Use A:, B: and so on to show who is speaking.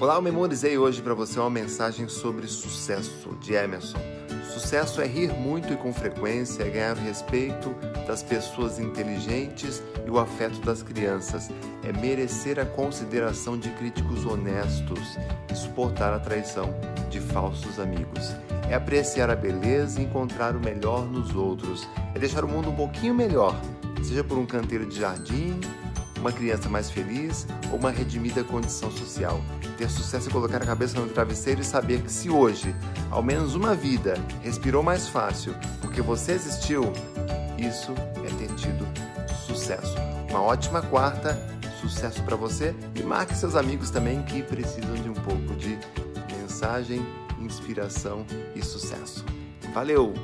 A: Olá, eu memorizei hoje para você uma mensagem sobre sucesso de Emerson. Sucesso é rir muito e com frequência, é ganhar o respeito das pessoas inteligentes e o afeto das crianças, é merecer a consideração de críticos honestos e suportar a traição de falsos amigos. É apreciar a beleza e encontrar o melhor nos outros, é deixar o mundo um pouquinho melhor, seja por um canteiro de jardim, uma criança mais feliz ou uma redimida condição social. Ter sucesso é colocar a cabeça no travesseiro e saber que se hoje, ao menos uma vida, respirou mais fácil porque você existiu, isso é ter tido sucesso. Uma ótima quarta, sucesso para você e marque seus amigos também que precisam de um pouco de mensagem, inspiração e sucesso. Valeu!